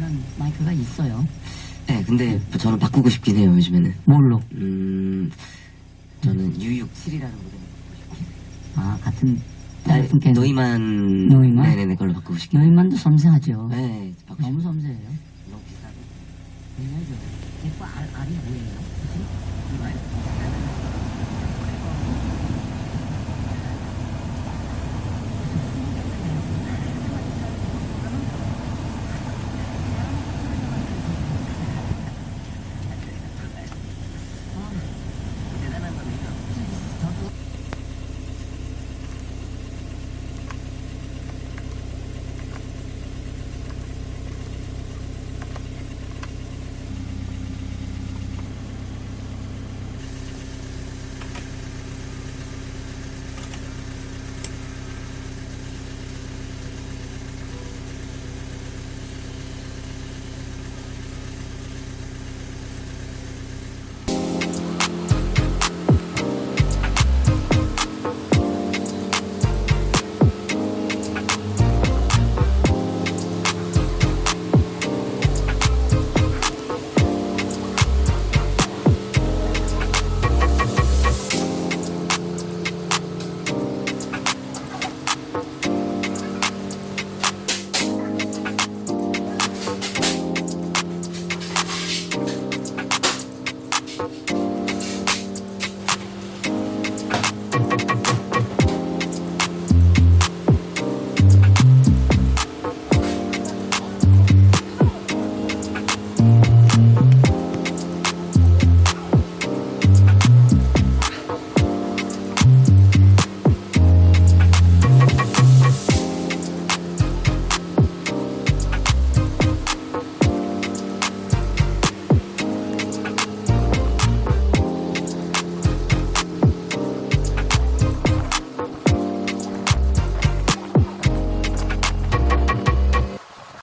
하는 마이크가 있어요. 네, 근데 저는 바꾸고 싶긴 해요, 요즘에는. 뭘로? 음, 저는 U67이라는 노래. 아, 같은, 네, 같은 네, 노이만. 노이만? 네, 네, 네네네, 걸로 바꾸고 싶긴 해요. 노이만도 섬세하죠. 네, 바꾸고 너무 섬세해요. 너무 비싸고. 굉장히 좋아요. 알이 뭐예요?